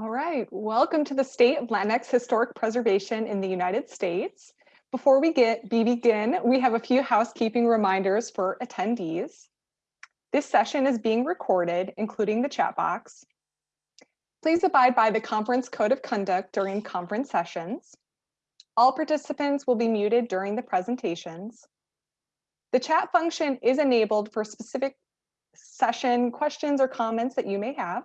All right, welcome to the State of Latinx Historic Preservation in the United States. Before we get begin, we have a few housekeeping reminders for attendees. This session is being recorded, including the chat box. Please abide by the conference code of conduct during conference sessions. All participants will be muted during the presentations. The chat function is enabled for specific session questions or comments that you may have.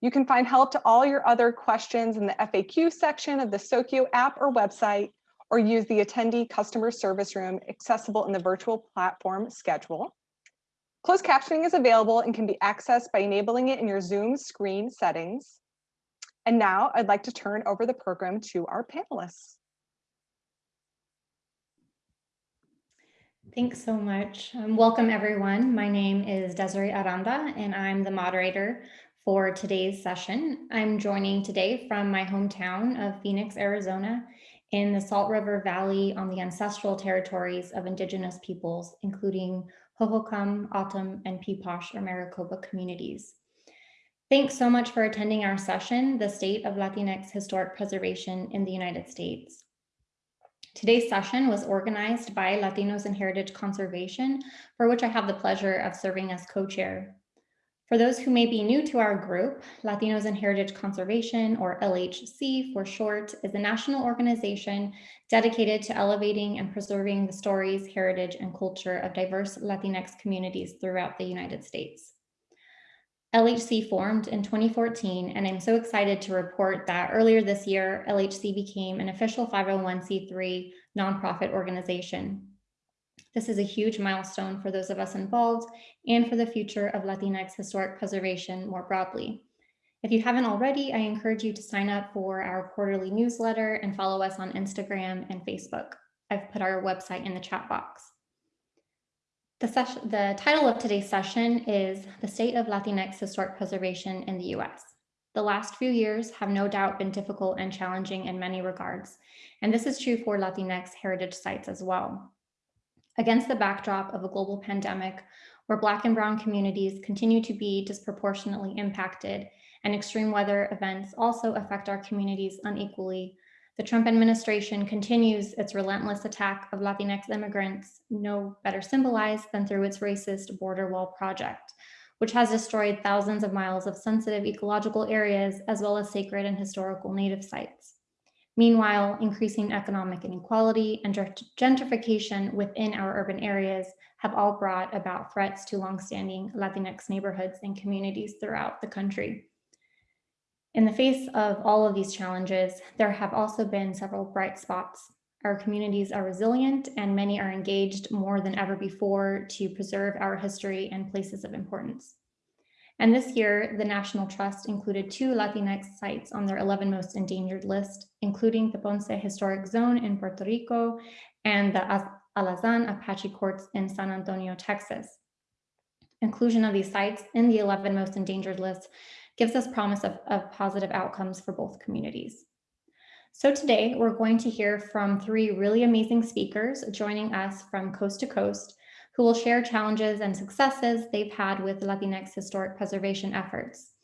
You can find help to all your other questions in the FAQ section of the SOCIO app or website, or use the attendee customer service room accessible in the virtual platform schedule. Closed captioning is available and can be accessed by enabling it in your Zoom screen settings. And now I'd like to turn over the program to our panelists. Thanks so much. Um, welcome everyone. My name is Desiree Aranda and I'm the moderator for today's session. I'm joining today from my hometown of Phoenix, Arizona, in the Salt River Valley on the ancestral territories of indigenous peoples, including Hohokam, O'odham, and Piipaash or Maricopa communities. Thanks so much for attending our session, The State of Latinx Historic Preservation in the United States. Today's session was organized by Latinos in Heritage Conservation, for which I have the pleasure of serving as co-chair. For those who may be new to our group, Latinos in Heritage Conservation, or LHC for short, is a national organization dedicated to elevating and preserving the stories, heritage, and culture of diverse Latinx communities throughout the United States. LHC formed in 2014, and I'm so excited to report that earlier this year, LHC became an official 501c3 nonprofit organization. This is a huge milestone for those of us involved and for the future of Latinx historic preservation more broadly. If you haven't already, I encourage you to sign up for our quarterly newsletter and follow us on Instagram and Facebook. I've put our website in the chat box. The, session, the title of today's session is The State of Latinx Historic Preservation in the US. The last few years have no doubt been difficult and challenging in many regards, and this is true for Latinx heritage sites as well. Against the backdrop of a global pandemic where Black and Brown communities continue to be disproportionately impacted and extreme weather events also affect our communities unequally, the Trump administration continues its relentless attack of Latinx immigrants, no better symbolized than through its racist border wall project, which has destroyed thousands of miles of sensitive ecological areas as well as sacred and historical native sites. Meanwhile, increasing economic inequality and gentrification within our urban areas have all brought about threats to longstanding Latinx neighborhoods and communities throughout the country. In the face of all of these challenges, there have also been several bright spots. Our communities are resilient and many are engaged more than ever before to preserve our history and places of importance. And this year, the National Trust included two Latinx sites on their 11 most endangered list, including the Ponce Historic Zone in Puerto Rico and the Alazan Apache Courts in San Antonio, Texas. Inclusion of these sites in the 11 most endangered list gives us promise of, of positive outcomes for both communities. So today we're going to hear from three really amazing speakers joining us from coast to coast who will share challenges and successes they've had with Latinx historic preservation efforts.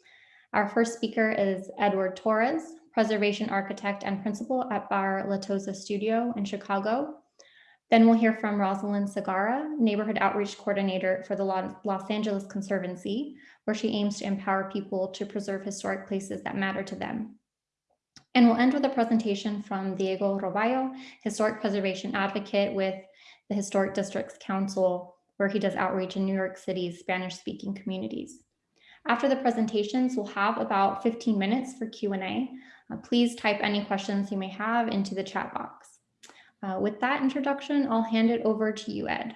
Our first speaker is Edward Torres, preservation architect and principal at Bauer Latoza Studio in Chicago. Then we'll hear from Rosalind Sagara, neighborhood outreach coordinator for the Los Angeles Conservancy, where she aims to empower people to preserve historic places that matter to them. And we'll end with a presentation from Diego Roballo, historic preservation advocate with the Historic Districts Council, where he does outreach in New York City's Spanish-speaking communities. After the presentations, we'll have about 15 minutes for Q&A. Uh, please type any questions you may have into the chat box. Uh, with that introduction, I'll hand it over to you, Ed.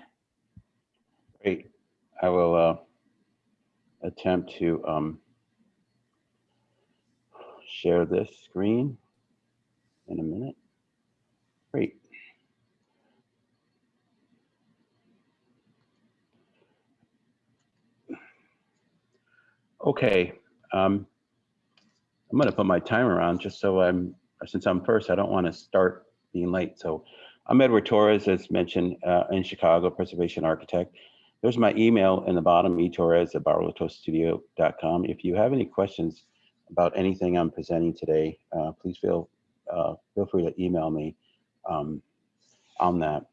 Great. I will uh, attempt to um, share this screen in a minute. Great. Okay, um, I'm gonna put my timer on just so I'm, since I'm first, I don't wanna start being late. So I'm Edward Torres, as mentioned, uh, in Chicago, preservation architect. There's my email in the bottom, etorres at bauerlatozastudio.com. If you have any questions about anything I'm presenting today, uh, please feel uh, feel free to email me um, on that.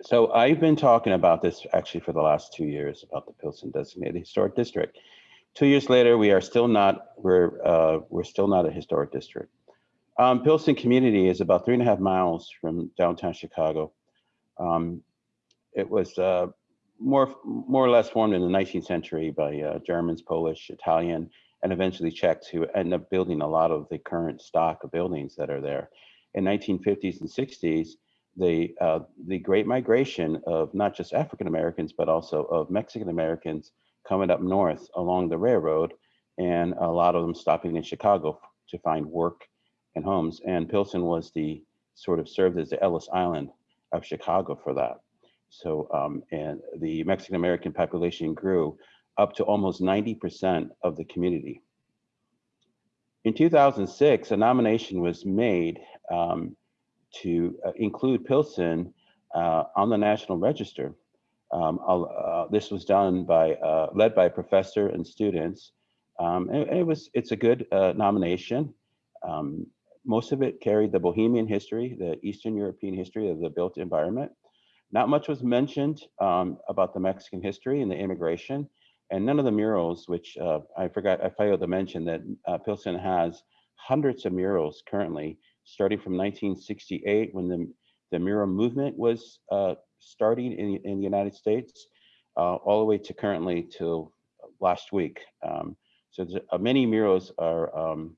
So I've been talking about this actually for the last two years about the Pilsen designated historic district. Two years later, we are still not we're uh, we're still not a historic district. Um, Pilsen community is about three and a half miles from downtown Chicago. Um, it was uh, more more or less formed in the 19th century by uh, Germans, Polish, Italian, and eventually Czechs who end up building a lot of the current stock of buildings that are there. In 1950s and 60s, the uh, the Great Migration of not just African Americans but also of Mexican Americans coming up north along the railroad, and a lot of them stopping in Chicago to find work and homes. And Pilsen was the sort of served as the Ellis Island of Chicago for that. So um, and the Mexican American population grew up to almost 90% of the community. In 2006, a nomination was made um, to uh, include Pilsen uh, on the National Register. Um, uh, this was done by, uh, led by a professor and students. Um, and it was, it's a good uh, nomination. Um, most of it carried the Bohemian history, the Eastern European history of the built environment. Not much was mentioned um, about the Mexican history and the immigration, and none of the murals, which uh, I forgot, I failed to mention that uh, Pilsen has hundreds of murals currently, starting from 1968 when the, the mural movement was uh, starting in, in the United States, uh, all the way to currently till last week. Um, so uh, many murals are um,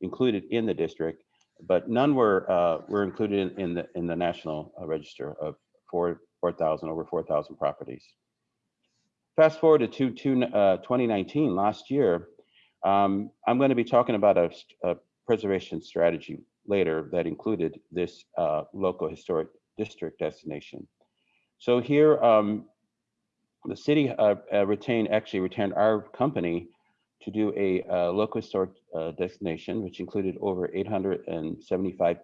included in the district, but none were uh, were included in, in the in the national register of four 4,000 over 4,000 properties. Fast forward to, to uh, 2019, last year, um, I'm going to be talking about a, a, preservation strategy later that included this uh, local historic district destination. So here, um, the city uh, uh retained, actually retained our company to do a uh, local historic uh, destination, which included over 875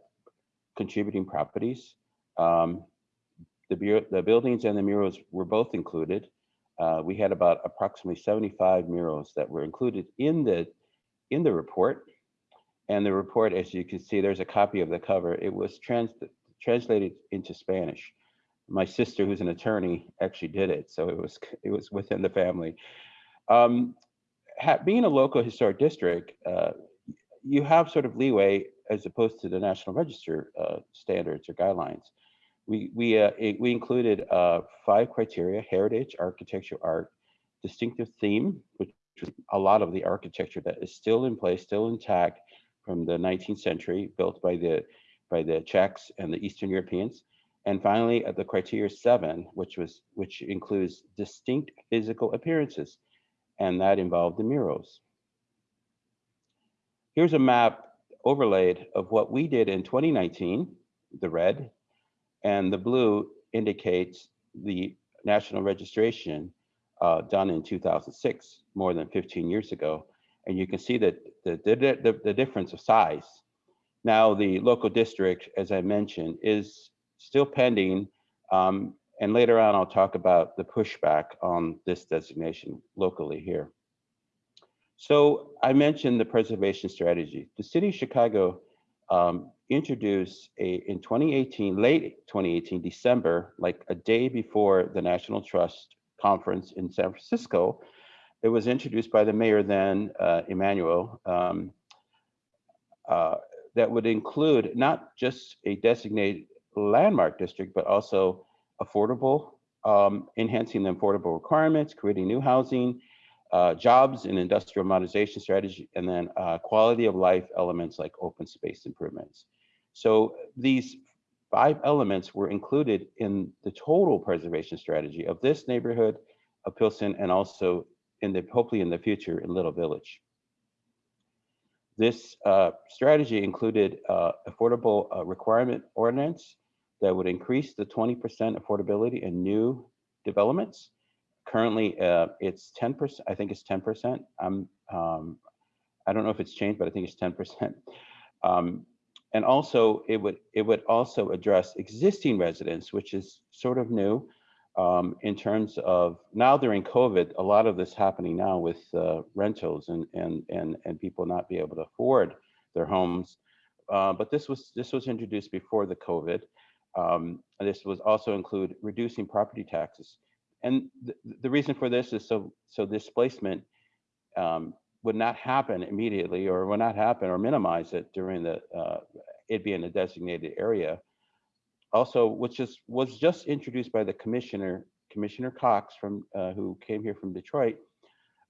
contributing properties. Um, the, the buildings and the murals were both included. Uh, we had about approximately 75 murals that were included in the in the report. And the report, as you can see, there's a copy of the cover. It was trans translated into Spanish. My sister, who's an attorney, actually did it, so it was it was within the family. Um, being a local historic district, uh, you have sort of leeway as opposed to the National Register uh, standards or guidelines we we uh, it, we included uh, five criteria: heritage, architecture, art, distinctive theme, which is a lot of the architecture that is still in place, still intact from the 19th century, built by the by the Czechs and the Eastern Europeans. And finally, at the criteria seven, which was which includes distinct physical appearances, and that involved the murals. Here's a map overlaid of what we did in 2019, the red, and the blue indicates the national registration uh, done in 2006, more than 15 years ago. And you can see that the, the, the, the difference of size. Now, the local district, as I mentioned, is still pending. Um, and later on, I'll talk about the pushback on this designation locally here. So I mentioned the preservation strategy. The city of Chicago um, introduced a in 2018, late 2018, December, like a day before the National Trust conference in San Francisco, it was introduced by the mayor then, uh, Emanuel, um, uh, that would include not just a designated landmark district, but also affordable, um, enhancing the affordable requirements, creating new housing, uh, jobs and industrial modernization strategy, and then uh, quality of life elements like open space improvements. So these five elements were included in the total preservation strategy of this neighborhood of Pilsen and also in the hopefully in the future in Little Village. This uh, strategy included uh, affordable uh, requirement ordinance that would increase the 20% affordability in new developments currently uh, it's 10%, I think it's 10%. I'm, um, I don't know if it's changed, but I think it's 10%. Um, and also it would, it would also address existing residents, which is sort of new. um, in terms of now during COVID, a lot of this happening now with uh, rentals and, and, and, and people not be able to afford their homes. Uh, but this was this was introduced before the COVID. Um, this was also include reducing property taxes. And th the reason for this is so so displacement um, would not happen immediately or would not happen or minimize it during the uh, it being a designated area. Also, which is was just introduced by the commissioner, Commissioner Cox from uh, who came here from Detroit,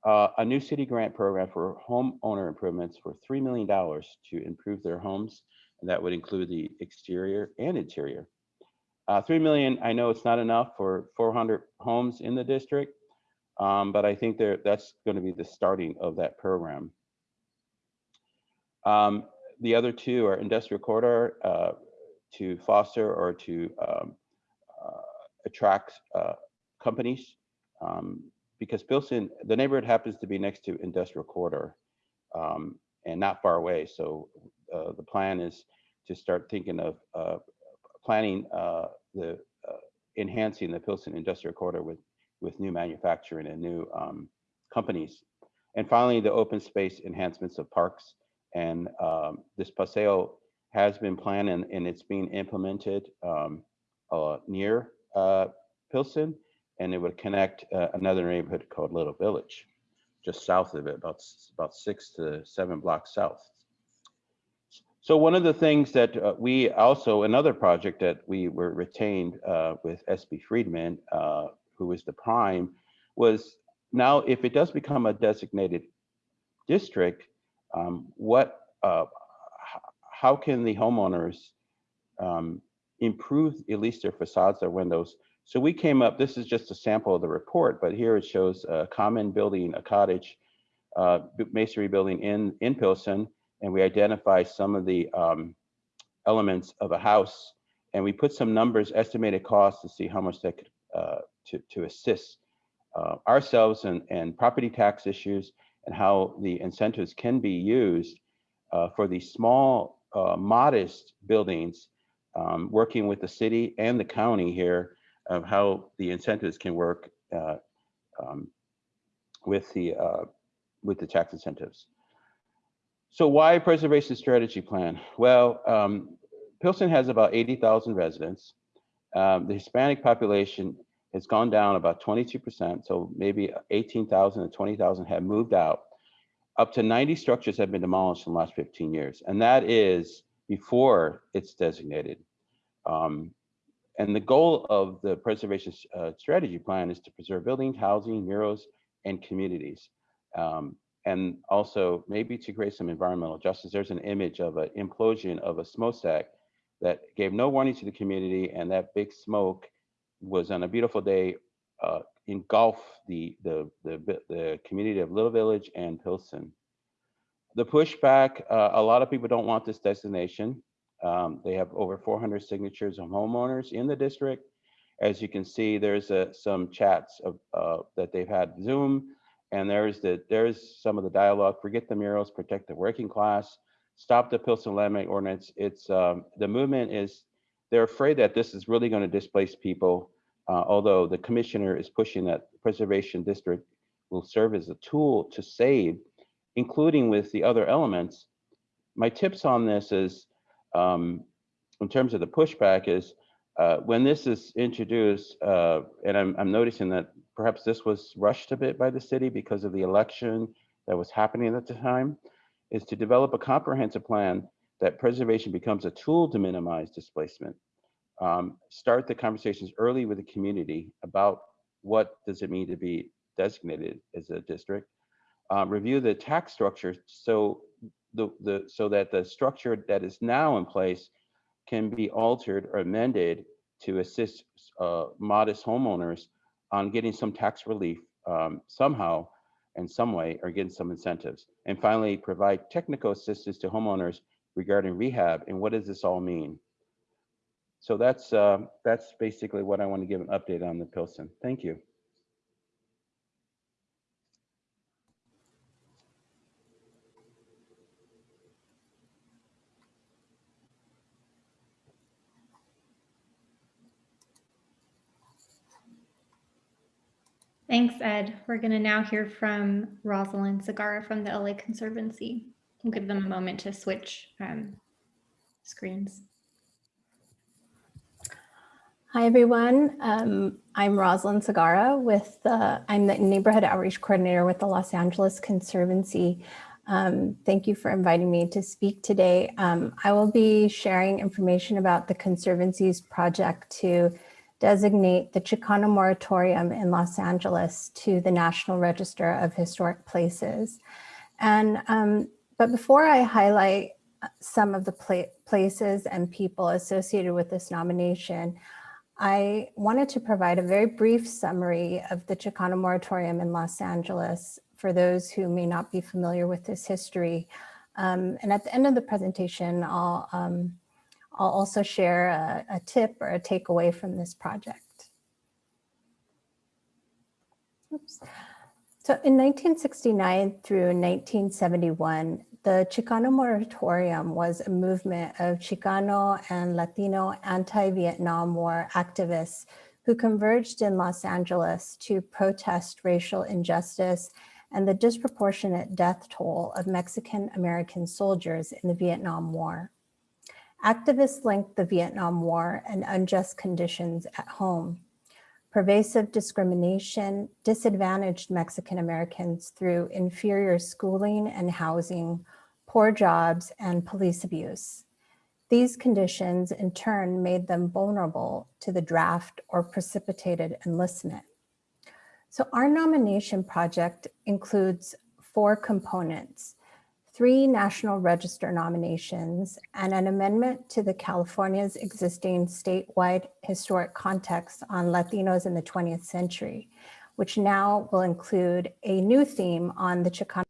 uh, a new city grant program for homeowner improvements for $3 million to improve their homes. And that would include the exterior and interior. Uh, 3 million, I know it's not enough for 400 homes in the district, um, but I think there that's going to be the starting of that program. Um, the other two are industrial corridor uh, to foster or to um, uh, attract uh, companies um, because Pilsen, the neighborhood happens to be next to industrial corridor um, and not far away. So uh, the plan is to start thinking of uh, planning uh, the uh, enhancing the Pilsen industrial corridor with with new manufacturing and new um, companies. And finally, the open space enhancements of parks. And um, this paseo has been planned and, and it's being implemented um, uh, near uh, Pilsen and it would connect uh, another neighborhood called Little Village, just south of it, about, about six to seven blocks south. So one of the things that uh, we also, another project that we were retained uh, with SB Friedman, uh, who was the prime, was now if it does become a designated district, um, what, uh, how can the homeowners um, improve at least their facades, their windows, so we came up, this is just a sample of the report, but here it shows a common building, a cottage uh, masonry building in, in Pilsen, and we identify some of the um, elements of a house, and we put some numbers, estimated costs to see how much that could, uh, to, to assist uh, ourselves and, and property tax issues and how the incentives can be used uh, for these small, uh, modest buildings, um, working with the city and the county here of how the incentives can work uh, um, with the uh, with the tax incentives. So why preservation strategy plan? Well, um, Pilsen has about 80,000 residents. Um, the Hispanic population has gone down about 22%, so maybe 18,000 to 20,000 have moved out. Up to 90 structures have been demolished in the last 15 years, and that is before it's designated. Um, and the goal of the preservation uh, strategy plan is to preserve buildings, housing, murals, and communities. Um, and also maybe to create some environmental justice. There's an image of an implosion of a smokestack that gave no warning to the community and that big smoke was on a beautiful day uh, engulf the, the, the, the community of Little Village and Pilsen. The pushback, uh, a lot of people don't want this destination. Um, they have over 400 signatures of homeowners in the district. As you can see, there's a, some chats of, uh, that they've had Zoom, and there's the there's some of the dialogue. Forget the murals, protect the working class, stop the Pilsen Landmark Ordinance. It's um, the movement is they're afraid that this is really going to displace people. Uh, although the commissioner is pushing that preservation district will serve as a tool to save, including with the other elements. My tips on this is um, in terms of the pushback is uh, when this is introduced, uh, and I'm, I'm noticing that perhaps this was rushed a bit by the city because of the election that was happening at the time, is to develop a comprehensive plan that preservation becomes a tool to minimize displacement. Um, start the conversations early with the community about what does it mean to be designated as a district. Um, review the tax structure so the, the so that the structure that is now in place can be altered or amended to assist uh, modest homeowners on getting some tax relief um, somehow in some way or getting some incentives. And finally, provide technical assistance to homeowners regarding rehab and what does this all mean? So that's uh, that's basically what I want to give an update on the Pilsen. Thank you. Thanks, Ed. We're going to now hear from Rosalind Sagara from the LA Conservancy. We'll give them a moment to switch um, screens. Hi, everyone. Um, I'm Rosalind Sagara with the, I'm the Neighborhood Outreach Coordinator with the Los Angeles Conservancy. Um, thank you for inviting me to speak today. Um, I will be sharing information about the Conservancy's project to designate the Chicano Moratorium in Los Angeles to the National Register of Historic Places. And, um, but before I highlight some of the pla places and people associated with this nomination, I wanted to provide a very brief summary of the Chicano moratorium in Los Angeles for those who may not be familiar with this history. Um, and at the end of the presentation, I'll, um, I'll also share a, a tip or a takeaway from this project. Oops. So in 1969 through 1971, the Chicano Moratorium was a movement of Chicano and Latino anti-Vietnam War activists who converged in Los Angeles to protest racial injustice and the disproportionate death toll of Mexican American soldiers in the Vietnam War. Activists linked the Vietnam War and unjust conditions at home pervasive discrimination disadvantaged Mexican Americans through inferior schooling and housing, poor jobs, and police abuse. These conditions in turn made them vulnerable to the draft or precipitated enlistment. So our nomination project includes four components three National Register nominations, and an amendment to the California's existing statewide historic context on Latinos in the 20th century, which now will include a new theme on the Chicano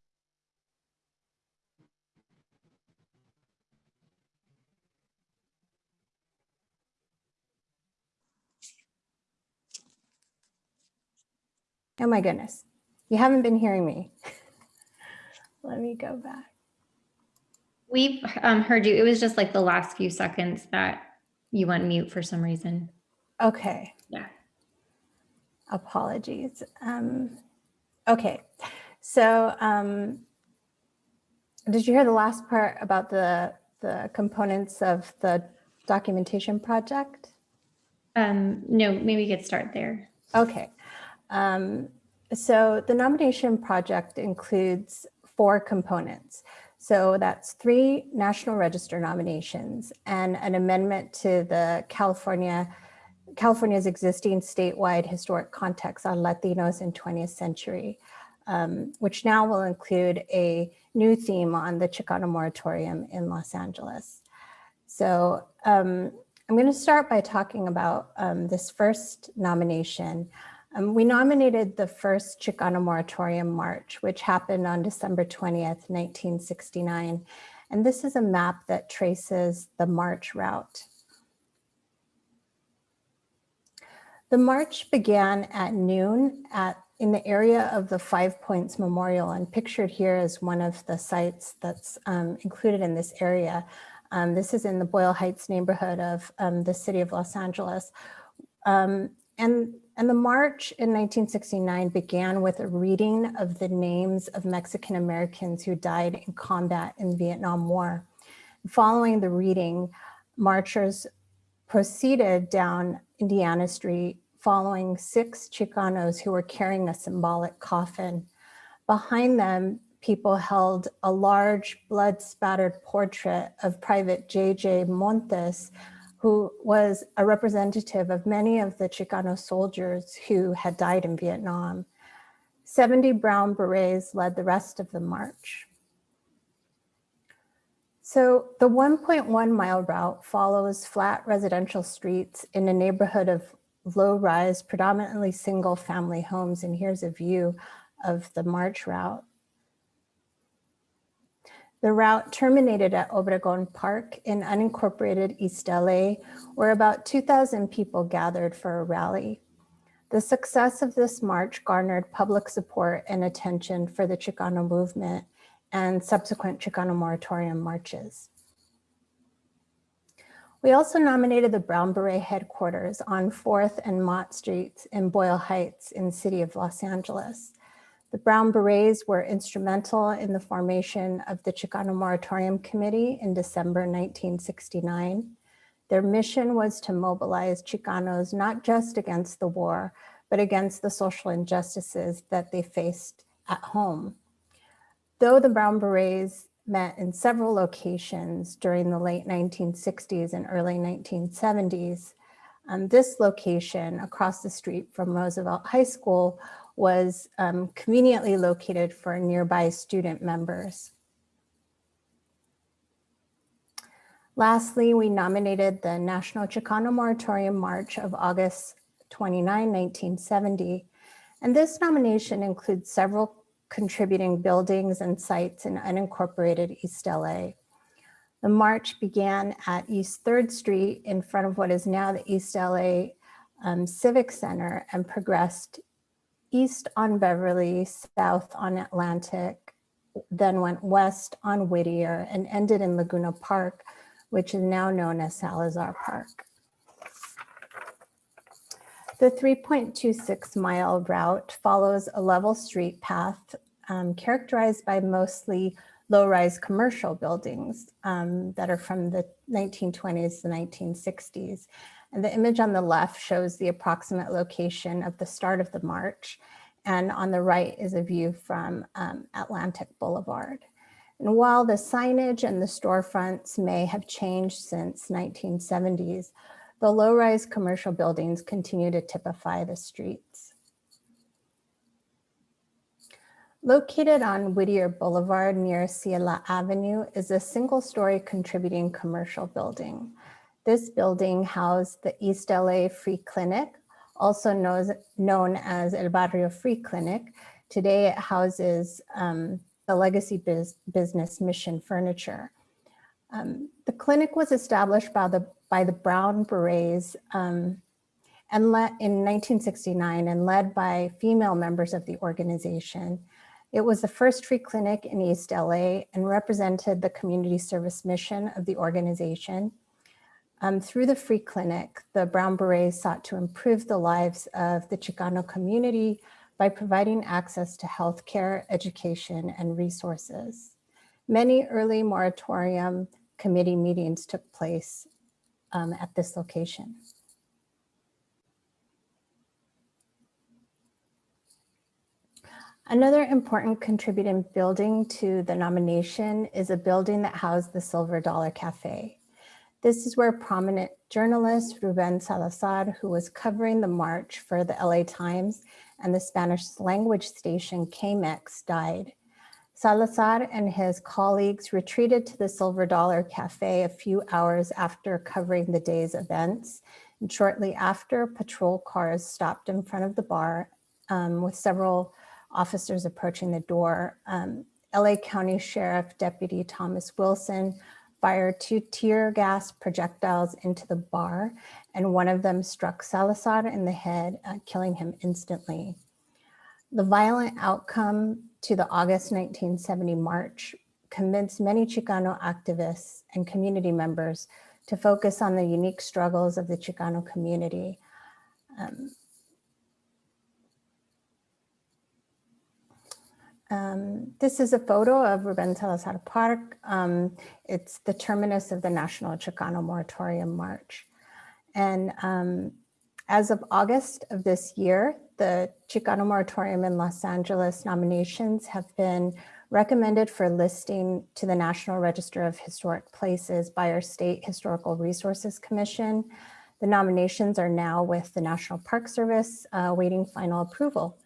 Oh my goodness, you haven't been hearing me. Let me go back. We've um, heard you. It was just like the last few seconds that you went mute for some reason. Okay. Yeah. Apologies. Um, okay, so um, did you hear the last part about the, the components of the documentation project? Um, no, maybe we could start there. Okay. Um, so the nomination project includes four components. So that's three National Register nominations and an amendment to the California, California's existing statewide historic context on Latinos in 20th century, um, which now will include a new theme on the Chicano moratorium in Los Angeles. So um, I'm going to start by talking about um, this first nomination. Um, we nominated the first Chicano Moratorium March, which happened on December 20th, 1969. And this is a map that traces the march route. The march began at noon at in the area of the Five Points Memorial and pictured here is one of the sites that's um, included in this area. Um, this is in the Boyle Heights neighborhood of um, the city of Los Angeles. And and the march in 1969 began with a reading of the names of Mexican Americans who died in combat in the Vietnam War. Following the reading, marchers proceeded down Indiana Street following six Chicanos who were carrying a symbolic coffin. Behind them, people held a large blood-spattered portrait of Private J.J. Montes, who was a representative of many of the Chicano soldiers who had died in Vietnam. 70 brown berets led the rest of the march. So the 1.1 mile route follows flat residential streets in a neighborhood of low-rise, predominantly single family homes. And here's a view of the march route. The route terminated at Obregon Park in unincorporated East LA, where about 2,000 people gathered for a rally. The success of this march garnered public support and attention for the Chicano movement and subsequent Chicano moratorium marches. We also nominated the Brown Beret headquarters on 4th and Mott Streets in Boyle Heights in the city of Los Angeles. The Brown Berets were instrumental in the formation of the Chicano Moratorium Committee in December 1969. Their mission was to mobilize Chicanos not just against the war, but against the social injustices that they faced at home. Though the Brown Berets met in several locations during the late 1960s and early 1970s, um, this location across the street from Roosevelt High School was um, conveniently located for nearby student members. Lastly, we nominated the National Chicano Moratorium March of August 29, 1970. And this nomination includes several contributing buildings and sites in unincorporated East LA. The march began at East 3rd Street in front of what is now the East LA um, Civic Center and progressed east on Beverly, south on Atlantic, then went west on Whittier and ended in Laguna Park, which is now known as Salazar Park. The 3.26 mile route follows a level street path um, characterized by mostly low-rise commercial buildings um, that are from the 1920s to 1960s. And the image on the left shows the approximate location of the start of the march. And on the right is a view from um, Atlantic Boulevard. And while the signage and the storefronts may have changed since 1970s, the low-rise commercial buildings continue to typify the streets. Located on Whittier Boulevard near Ciela Avenue is a single-story contributing commercial building. This building housed the East LA Free Clinic, also knows, known as El Barrio Free Clinic. Today it houses um, the Legacy Biz Business Mission Furniture. Um, the clinic was established by the, by the Brown Berets um, and let, in 1969 and led by female members of the organization. It was the first free clinic in East LA and represented the community service mission of the organization. Um, through the free clinic, the Brown Berets sought to improve the lives of the Chicano community by providing access to healthcare, education, and resources. Many early moratorium committee meetings took place um, at this location. Another important contributing building to the nomination is a building that housed the Silver Dollar Cafe. This is where prominent journalist Ruben Salazar, who was covering the march for the LA Times and the Spanish language station KMEX died. Salazar and his colleagues retreated to the Silver Dollar Cafe a few hours after covering the day's events. And shortly after, patrol cars stopped in front of the bar um, with several officers approaching the door. Um, LA County Sheriff Deputy Thomas Wilson fired two tear gas projectiles into the bar and one of them struck Salazar in the head, uh, killing him instantly. The violent outcome to the August 1970 march convinced many Chicano activists and community members to focus on the unique struggles of the Chicano community. Um, Um, this is a photo of Ruben Salazar Park. Um, it's the terminus of the National Chicano Moratorium March. And um, as of August of this year, the Chicano Moratorium in Los Angeles nominations have been recommended for listing to the National Register of Historic Places by our State Historical Resources Commission. The nominations are now with the National Park Service uh, waiting final approval.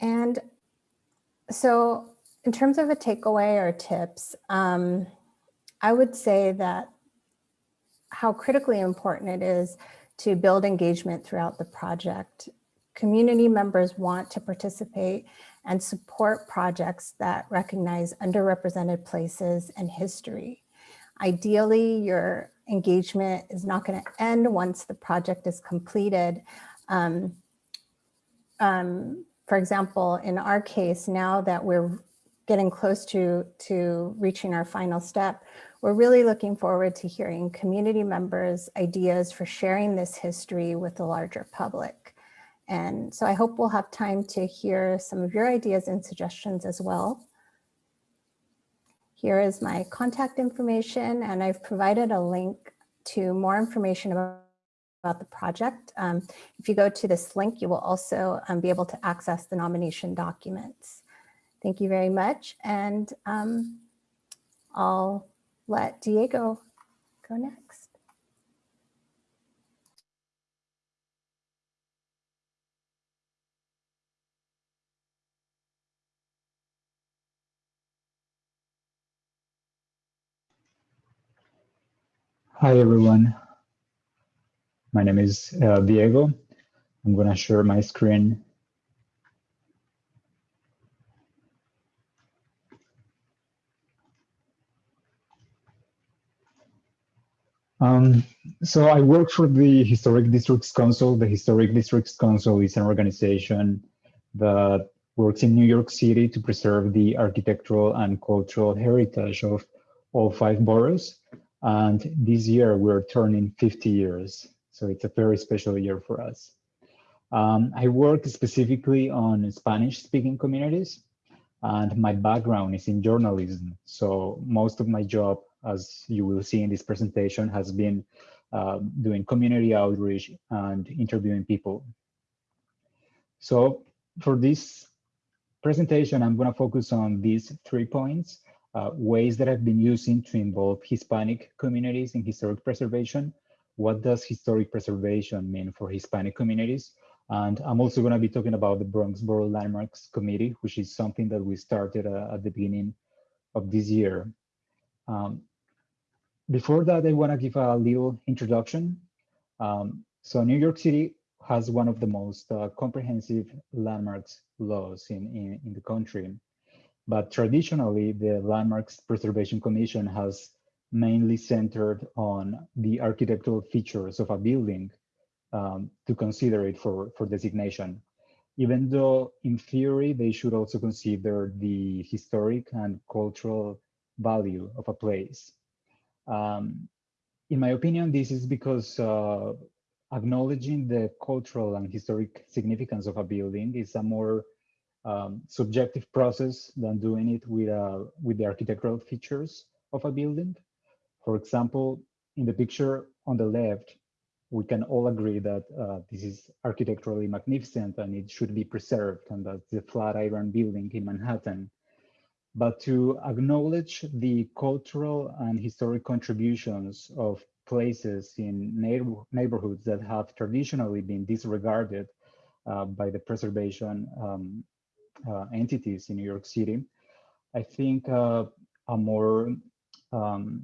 And so in terms of a takeaway or tips, um, I would say that how critically important it is to build engagement throughout the project. Community members want to participate and support projects that recognize underrepresented places and history. Ideally, your engagement is not going to end once the project is completed. Um, um, for example, in our case, now that we're getting close to, to reaching our final step, we're really looking forward to hearing community members' ideas for sharing this history with the larger public. And so I hope we'll have time to hear some of your ideas and suggestions as well. Here is my contact information, and I've provided a link to more information about, about the project. Um, if you go to this link, you will also um, be able to access the nomination documents. Thank you very much. And um, I'll let Diego go next. Hi, everyone. My name is uh, Diego. I'm going to share my screen. Um, so I work for the Historic Districts Council. The Historic Districts Council is an organization that works in New York City to preserve the architectural and cultural heritage of all five boroughs. And this year we're turning 50 years. So it's a very special year for us. Um, I work specifically on Spanish speaking communities and my background is in journalism. So most of my job, as you will see in this presentation, has been uh, doing community outreach and interviewing people. So for this presentation, I'm gonna focus on these three points uh, ways that I've been using to involve Hispanic communities in historic preservation. What does historic preservation mean for Hispanic communities? And I'm also going to be talking about the Bronx Borough Landmarks Committee, which is something that we started uh, at the beginning of this year. Um, before that, I want to give a little introduction. Um, so New York City has one of the most uh, comprehensive landmarks laws in, in, in the country. But traditionally, the Landmarks Preservation Commission has mainly centered on the architectural features of a building um, to consider it for, for designation. Even though in theory, they should also consider the historic and cultural value of a place. Um, in my opinion, this is because uh, acknowledging the cultural and historic significance of a building is a more um, subjective process than doing it with, uh, with the architectural features of a building. For example, in the picture on the left, we can all agree that uh, this is architecturally magnificent and it should be preserved, and that's the Flatiron building in Manhattan. But to acknowledge the cultural and historic contributions of places in neighbor neighborhoods that have traditionally been disregarded uh, by the preservation um, uh, entities in New York City, I think uh, a more um,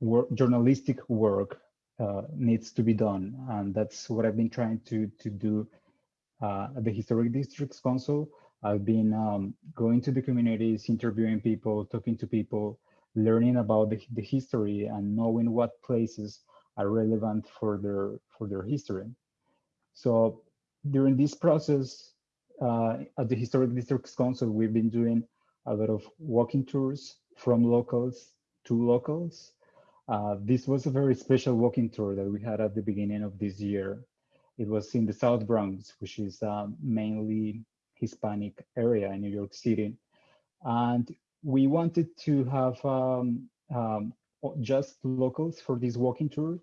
work, journalistic work uh, needs to be done. And that's what I've been trying to, to do uh, at the Historic Districts Council. I've been um, going to the communities, interviewing people, talking to people, learning about the, the history and knowing what places are relevant for their, for their history. So during this process, uh, at the Historic Districts Council, we've been doing a lot of walking tours from locals to locals. Uh, this was a very special walking tour that we had at the beginning of this year. It was in the South Bronx, which is uh, mainly Hispanic area in New York City. And we wanted to have um, um, just locals for this walking tour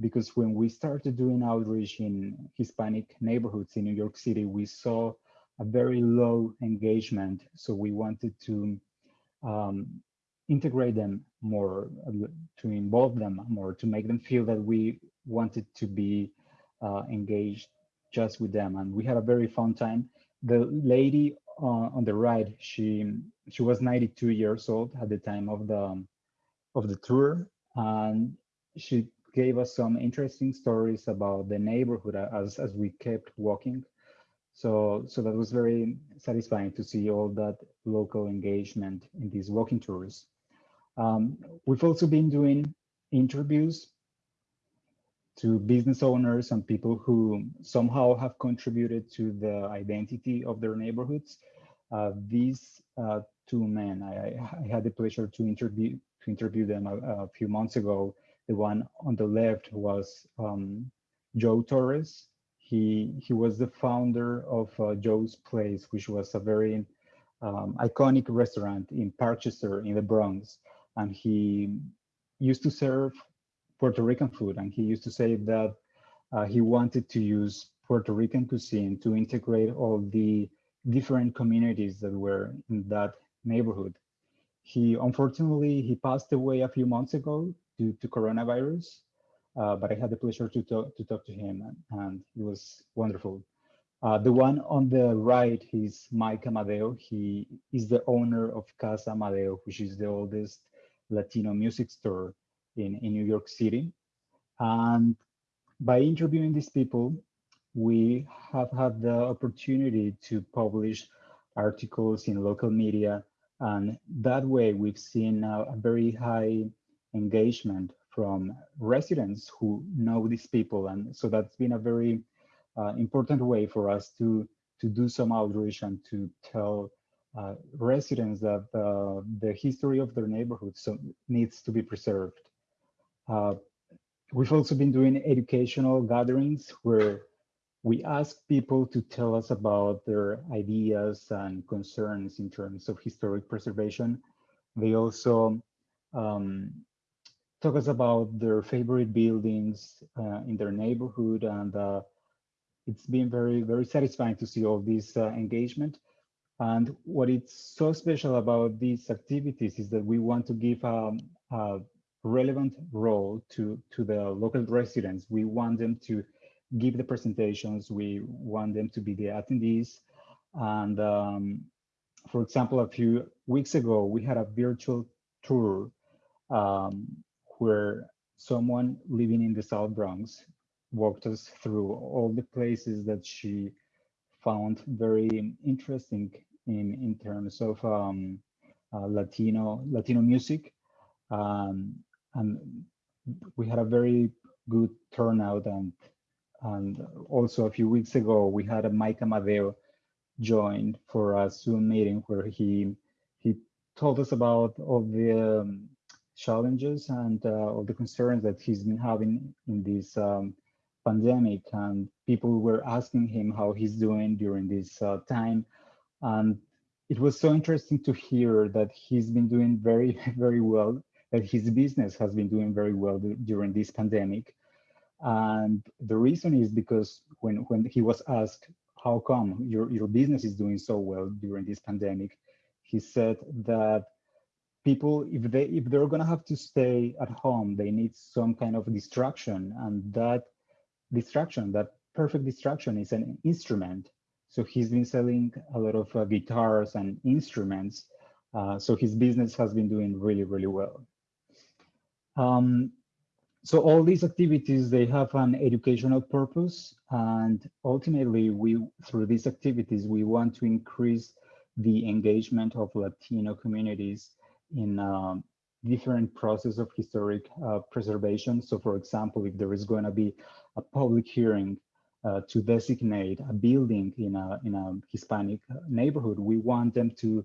because when we started doing outreach in Hispanic neighborhoods in New York City, we saw a very low engagement. So we wanted to um, integrate them more, to involve them more, to make them feel that we wanted to be uh, engaged just with them. And we had a very fun time. The lady uh, on the right, she she was 92 years old at the time of the of the tour, and she gave us some interesting stories about the neighborhood as as we kept walking. So, so that was very satisfying to see all that local engagement in these walking tours. Um, we've also been doing interviews to business owners and people who somehow have contributed to the identity of their neighborhoods. Uh, these uh, two men. I, I, had the pleasure to interview to interview them a, a, few months ago. The one on the left was um, Joe Torres. He he was the founder of uh, Joe's Place, which was a very um, iconic restaurant in Parkchester in the Bronx, and he used to serve Puerto Rican food. And he used to say that uh, he wanted to use Puerto Rican cuisine to integrate all the different communities that were in that neighborhood. He unfortunately he passed away a few months ago due to coronavirus, uh, but I had the pleasure to talk to talk to him, and, and it was wonderful. Uh, the one on the right is Mike Amadeo. He is the owner of Casa Amadeo, which is the oldest Latino music store in, in New York City. And by interviewing these people, we have had the opportunity to publish articles in local media. And that way we've seen a, a very high engagement from residents who know these people. And so that's been a very uh, important way for us to, to do some outreach and to tell uh, residents that uh, the history of their neighborhood so needs to be preserved. Uh, we've also been doing educational gatherings where we ask people to tell us about their ideas and concerns in terms of historic preservation. They also um, talk us about their favorite buildings uh, in their neighborhood and uh, it's been very, very satisfying to see all this engagement. And what is so special about these activities is that we want to give um, a relevant role to, to the local residents. We want them to give the presentations. We want them to be the attendees. And um, for example, a few weeks ago, we had a virtual tour um, where someone living in the South Bronx walked us through all the places that she found very interesting in in terms of um, uh, Latino Latino music, um, and we had a very good turnout. And and also a few weeks ago we had a Mike Amadeo joined for a Zoom meeting where he he told us about all the um, challenges and uh, all the concerns that he's been having in this um, pandemic and people were asking him how he's doing during this uh, time and it was so interesting to hear that he's been doing very very well that his business has been doing very well during this pandemic and the reason is because when when he was asked how come your your business is doing so well during this pandemic he said that people if they if they're going to have to stay at home they need some kind of distraction and that distraction, that perfect distraction is an instrument. So he's been selling a lot of uh, guitars and instruments. Uh, so his business has been doing really, really well. Um, so all these activities, they have an educational purpose. And ultimately, we through these activities, we want to increase the engagement of Latino communities in um, different process of historic uh, preservation. So for example, if there is going to be a public hearing uh, to designate a building in a, in a Hispanic neighborhood, we want them to,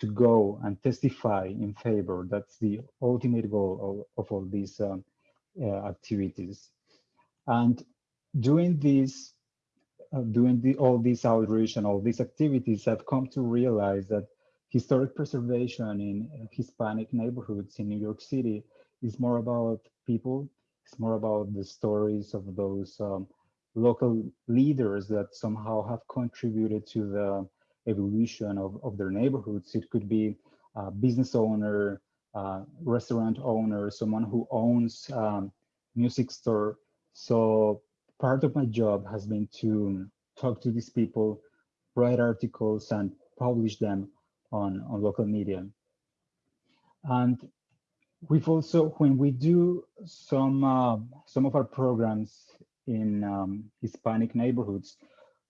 to go and testify in favor. That's the ultimate goal of, of all these um, uh, activities. And doing this, uh, doing the, all this outreach and all these activities, I've come to realize that historic preservation in Hispanic neighborhoods in New York City is more about people. It's more about the stories of those um, local leaders that somehow have contributed to the evolution of, of their neighborhoods. It could be a business owner, uh, restaurant owner, someone who owns um, music store. So part of my job has been to talk to these people, write articles and publish them on, on local media. And we've also, when we do some, uh, some of our programs in um, Hispanic neighborhoods,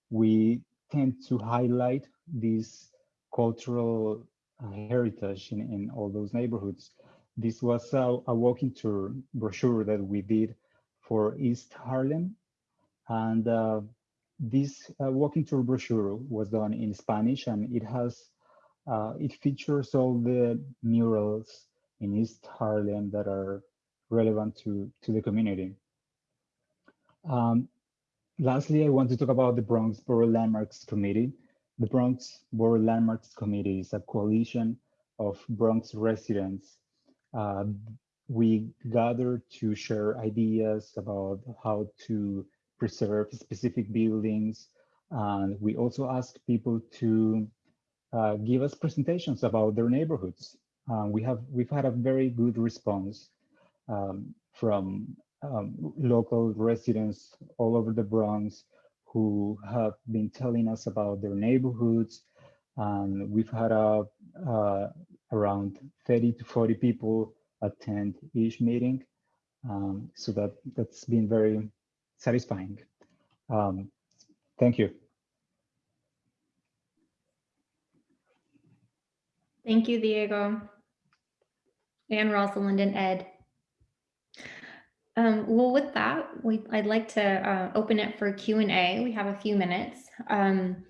we tend to highlight this cultural uh, heritage in, in all those neighborhoods. This was a, a walking tour brochure that we did for East Harlem. And uh, this uh, walking tour brochure was done in Spanish and it has Uh, it features all the murals in East Harlem that are relevant to, to the community. Um, lastly, I want to talk about the Bronx Borough Landmarks Committee. The Bronx Borough Landmarks Committee is a coalition of Bronx residents. Uh, we gather to share ideas about how to preserve specific buildings. And we also ask people to uh, give us presentations about their neighborhoods. Um, we have we've had a very good response um, from um, local residents all over the Bronx who have been telling us about their neighborhoods. And we've had a, uh, around 30 to 40 people attend each meeting. Um, so that, that's been very satisfying. Um, thank you. Thank you, Diego. And Rosalind and Ed. Um, well, with that, we, I'd like to uh, open it for Q&A. We have a few minutes. Um,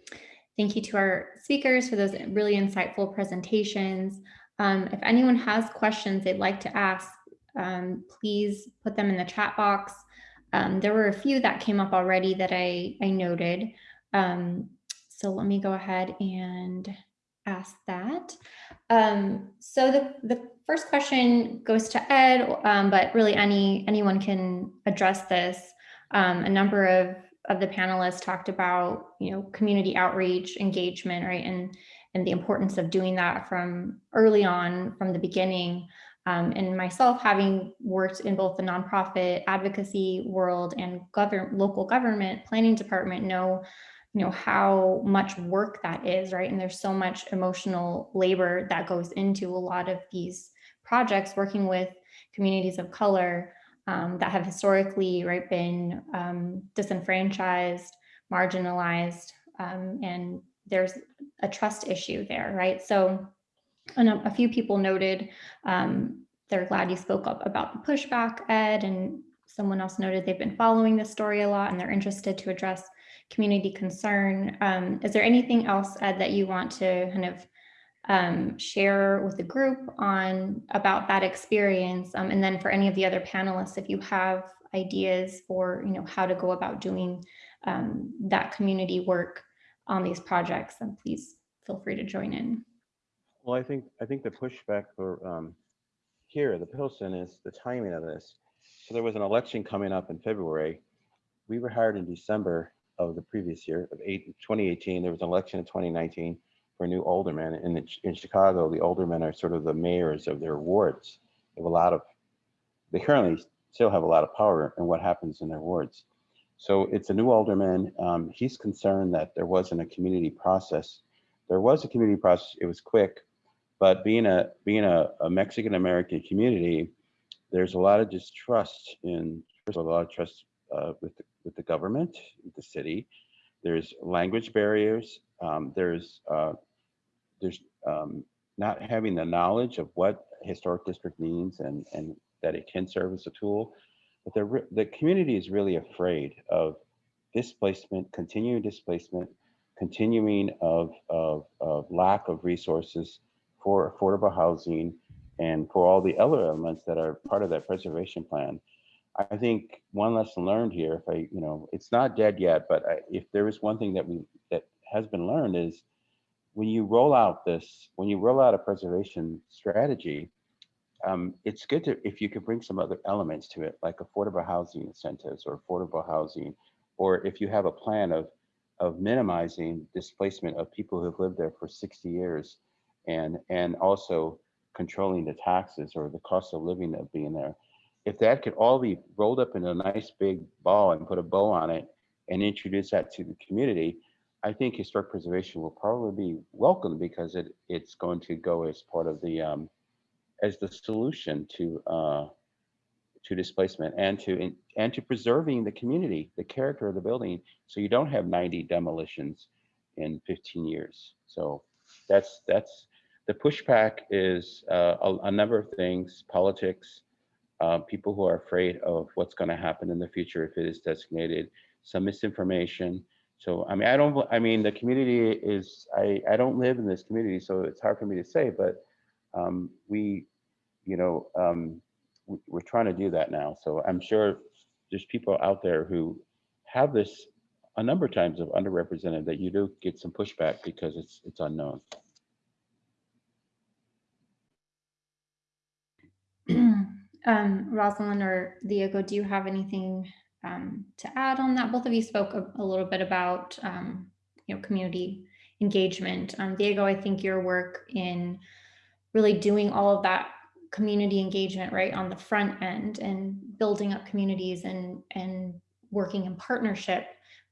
thank you to our speakers for those really insightful presentations. Um, if anyone has questions they'd like to ask, um, please put them in the chat box. Um, there were a few that came up already that I, I noted. Um, so let me go ahead and ask that. So the, the first question goes to Ed, um, but really any anyone can address this. Um, a number of, of the panelists talked about, you know, community outreach, engagement, right, and, and the importance of doing that from early on, from the beginning. Um, and myself, having worked in both the nonprofit advocacy world and government, local government planning department, know you know how much work that is right and there's so much emotional labor that goes into a lot of these projects working with communities of color um, that have historically right been um, disenfranchised marginalized um, and there's a trust issue there right so and a, a few people noted um, they're glad you spoke up about the pushback ed and someone else noted they've been following this story a lot and they're interested to address community concern. Um, is there anything else, Ed, that you want to kind of um, share with the group on about that experience? Um, and then for any of the other panelists, if you have ideas for you know how to go about doing um, that community work on these projects, then please feel free to join in. Well, I think I think the pushback for um, here, the Pilsen, is the timing of this. So there was an election coming up in February. We were hired in December of the previous year of eight, 2018. There was an election in 2019 for new alderman. In, the, in Chicago, the aldermen are sort of the mayors of their wards. They have a lot of, they currently still have a lot of power in what happens in their wards. So it's a new alderman. Um, he's concerned that there wasn't a community process. There was a community process. It was quick, but being a being a, a Mexican American community, there's a lot of distrust in. A lot of trust uh, with the, with the government, the city. There's language barriers. Um, there's uh, there's um, not having the knowledge of what historic district means and and that it can serve as a tool. But the the community is really afraid of displacement, continuing displacement, continuing of, of, of lack of resources for affordable housing and for all the other elements that are part of that preservation plan. I think one lesson learned here, if I, you know, it's not dead yet, but I, if there is one thing that we that has been learned is when you roll out this, when you roll out a preservation strategy, um, it's good to if you could bring some other elements to it, like affordable housing incentives or affordable housing, or if you have a plan of of minimizing displacement of people who've lived there for 60 years, and and also controlling the taxes or the cost of living of being there if that could all be rolled up in a nice big ball and put a bow on it and introduce that to the community, I think historic preservation will probably be welcome because it it's going to go as part of the um, as the solution to uh, to displacement and to and to preserving the community, the character of the building, so you don't have 90 demolitions in 15 years. So that's that's the pushback is uh, a, a number of things, politics, uh, people who are afraid of what's going to happen in the future if it is designated, some misinformation, So, I mean, I don't, I mean, the community is, I, I don't live in this community, so it's hard for me to say, but um, we, you know, um, we- we're trying to do that now. So I'm sure there's people out there who have this a number of times of underrepresented that you do get some pushback because it's, it's unknown. Um, Rosalind or Diego, do you have anything um, to add on that? Both of you spoke a, a little bit about, um, you know, community engagement. Um, Diego, I think your work in really doing all of that community engagement right on the front end and building up communities and and working in partnership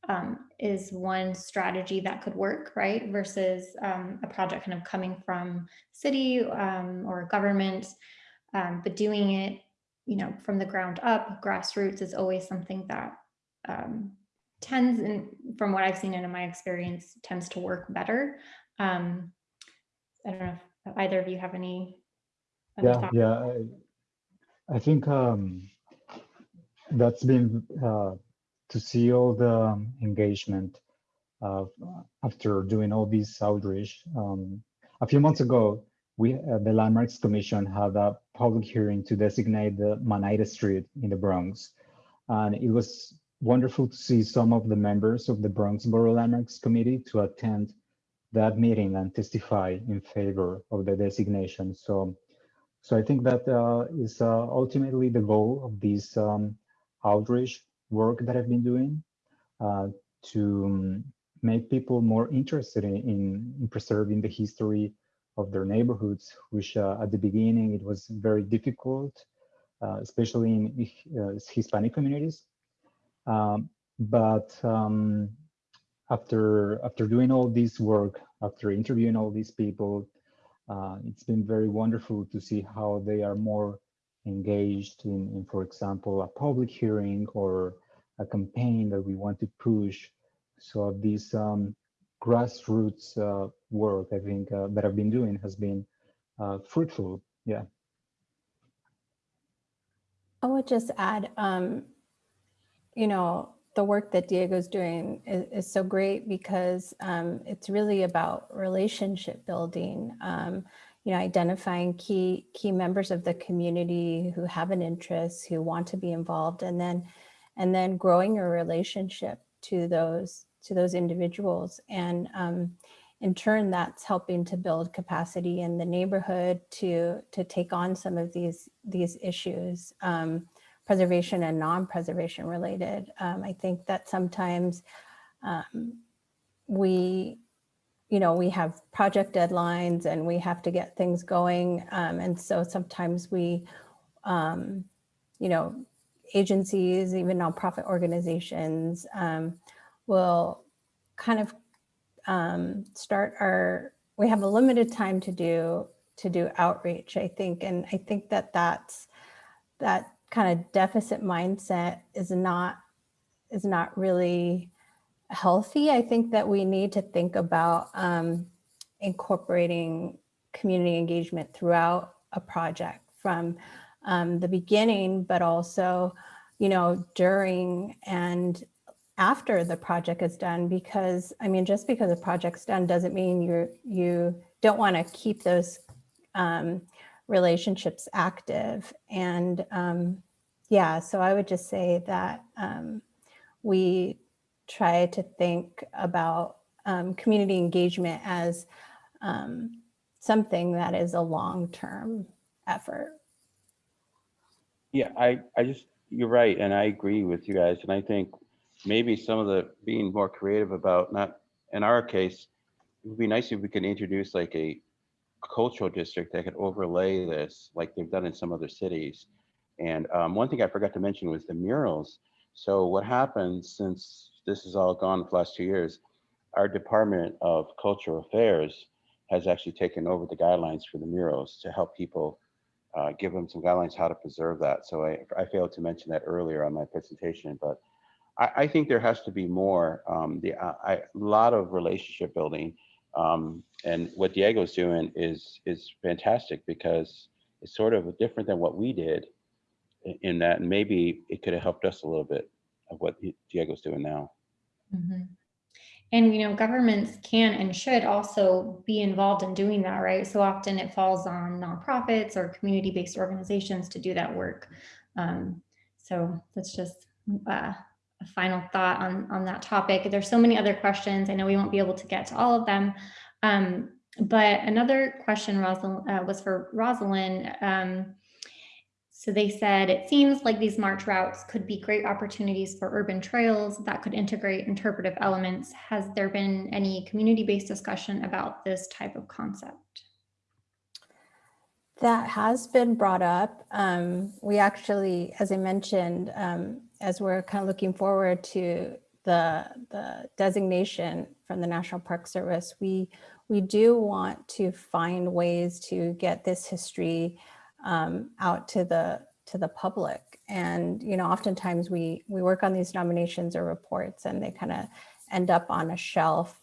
um, is one strategy that could work, right? Versus um, a project kind of coming from city or government, um, but doing it, you know, from the ground up, grassroots is always something that um, tends, and from what I've seen and in my experience, tends to work better. Um, I don't know if either of you have any. Yeah, thoughts? yeah. I, I think um, that's been uh, to see all the um, engagement uh, after doing all these outreach. Um, a few months ago, we uh, the Landmarks Commission had a public hearing to designate the Manida Street in the Bronx, and it was wonderful to see some of the members of the Bronx Borough Landmarks Committee to attend that meeting and testify in favor of the designation. So. So I think that uh, is uh, ultimately the goal of this um, outreach work that I've been doing uh, to um, make people more interested in, in, in preserving the history of their neighborhoods, which uh, at the beginning it was very difficult, uh, especially in uh, Hispanic communities. Um, but um, after after doing all this work, after interviewing all these people, uh, it's been very wonderful to see how they are more engaged in, in, for example, a public hearing or a campaign that we want to push. So these um, grassroots uh, work, I think, uh, that I've been doing has been uh, fruitful. Yeah. I would just add, um, you know, the work that Diego's doing is, is so great because um, it's really about relationship building. Um, you know, identifying key key members of the community who have an interest, who want to be involved, and then and then growing your relationship to those to those individuals. And um, in turn, that's helping to build capacity in the neighborhood to to take on some of these these issues. Um, preservation and non-preservation related. Um, I think that sometimes um, we, you know, we have project deadlines and we have to get things going. Um, and so sometimes we, um, you know, agencies, even nonprofit organizations um, will kind of um, start our, we have a limited time to do, to do outreach, I think. And I think that that's, that kind of deficit mindset is not is not really healthy. I think that we need to think about um, incorporating community engagement throughout a project from um, the beginning, but also, you know, during and after the project is done. Because I mean, just because a project's done doesn't mean you you don't want to keep those um, relationships active. And um, yeah, so I would just say that um, we try to think about um, community engagement as um, something that is a long-term effort. Yeah, I, I just, you're right, and I agree with you guys, and I think maybe some of the, being more creative about, not, in our case, it would be nice if we could introduce like a cultural district that could overlay this, like they've done in some other cities. And um, one thing I forgot to mention was the murals. So what happened since this is all gone for the last two years, our Department of Cultural Affairs has actually taken over the guidelines for the murals to help people uh, give them some guidelines how to preserve that. So I, I failed to mention that earlier on my presentation, but I, I think there has to be more, um, the, uh, a lot of relationship building. Um, and what Diego's doing is, is fantastic because it's sort of different than what we did in- in that, maybe it could have helped us a little bit of what Diego's doing now. Mhm. And, you know, governments can and should also be involved in doing that, right? So often it falls on nonprofits or community-based organizations to do that work. Um, so that's just uh, a final thought on, on that topic. There's so many other questions. I know we won't be able to get to all of them. Um, but another question Rosalind, uh, was for Rosalind. Um, so they said, it seems like these march routes could be great opportunities for urban trails that could integrate interpretive elements. Has there been any community-based discussion about this type of concept? That has been brought up. Um, we actually, as I mentioned, um, as we're kind of looking forward to the, the designation from the National Park Service, we, we do want to find ways to get this history um, out to the to the public. And you know, oftentimes we we work on these nominations or reports, and they kind of end up on a shelf,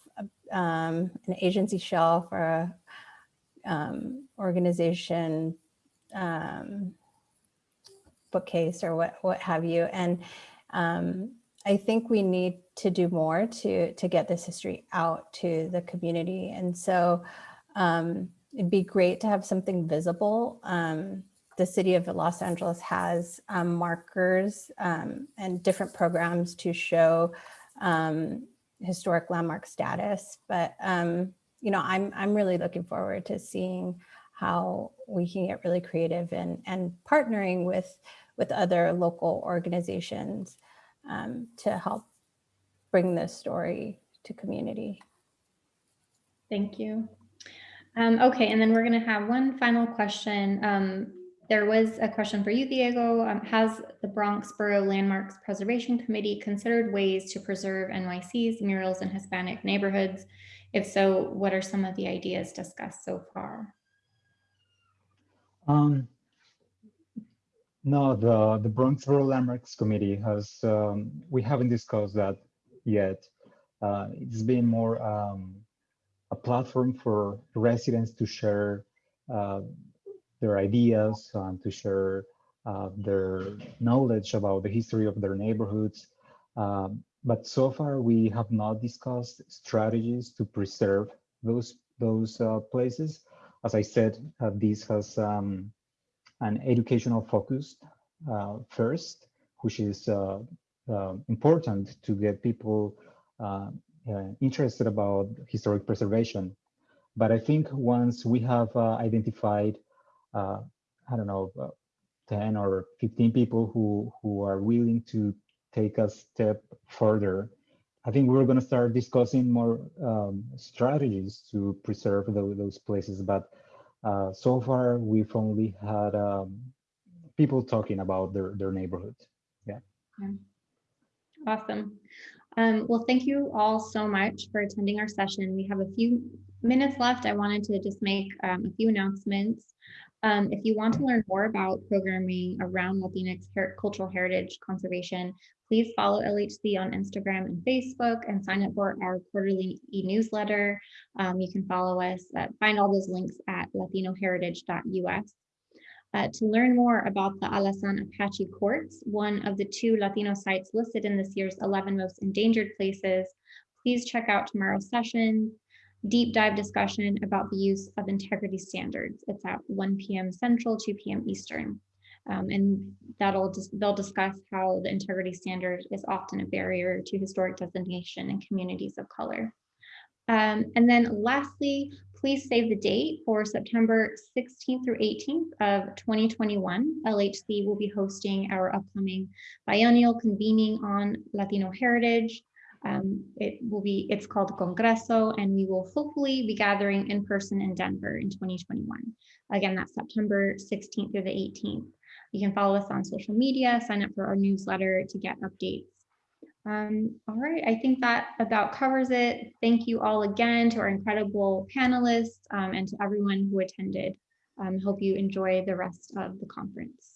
um, an agency shelf or a um, organization um, bookcase or what what have you. And um, I think we need to do more to to get this history out to the community. And so um, it'd be great to have something visible. Um, the city of Los Angeles has um, markers um, and different programs to show um, historic landmark status. But, you know, I'm, I'm really looking forward to seeing how we can get really creative and, and partnering with, with other local organizations um, to help bring this story to community. Thank you. Um, okay, and then we're going to have one final question. Um, there was a question for you, Diego. Um, has the Bronx Borough Landmarks Preservation Committee considered ways to preserve NYC's murals in Hispanic neighborhoods? If so, what are some of the ideas discussed so far? Um, no, the, the Borough Landmarks Committee has, um, we haven't discussed that yet. Uh, it's been more um, a platform for residents to share uh, their ideas and to share uh, their knowledge about the history of their neighborhoods. Um, but so far, we have not discussed strategies to preserve those those uh, places. As I said, uh, this has um, an educational focus uh, first, which is uh, important to get people uh, interested about historic preservation. But I think once we have uh, identified, uh, I don't know, 10 or 15 people who, who are willing to take a step further, I think we're going to start discussing more um, strategies to preserve the, those places. But uh, so far, we've only had um, people talking about their, their neighborhood. Yeah. Awesome. Um, well, thank you all so much for attending our session. We have a few minutes left. I wanted to just make um, a few announcements. Um, if you want to learn more about programming around Latinx cultural heritage conservation, please follow LHC on Instagram and Facebook and sign up for our quarterly e-newsletter. Um, you can follow us, at, find all those links at latinoheritage.us. Uh, to learn more about the Alazan Apache Courts, one of the two Latino sites listed in this year's 11 most endangered places, please check out tomorrow's session, deep dive discussion about the use of integrity standards. It's at 1 p.m. Central, 2 p.m. Eastern. Um, and that'll just they'll discuss how the integrity standard is often a barrier to historic designation in communities of color. Um, and then lastly, please save the date for September 16th through 18th of 2021. LHC will be hosting our upcoming biennial convening on Latino heritage. Um, it will be, it's called Congreso, and we will hopefully be gathering in person in Denver in 2021. Again, that's September 16th through the 18th. You can follow us on social media, sign up for our newsletter to get updates um, all right, I think that about covers it. Thank you all again to our incredible panelists um, and to everyone who attended. Um, hope you enjoy the rest of the conference.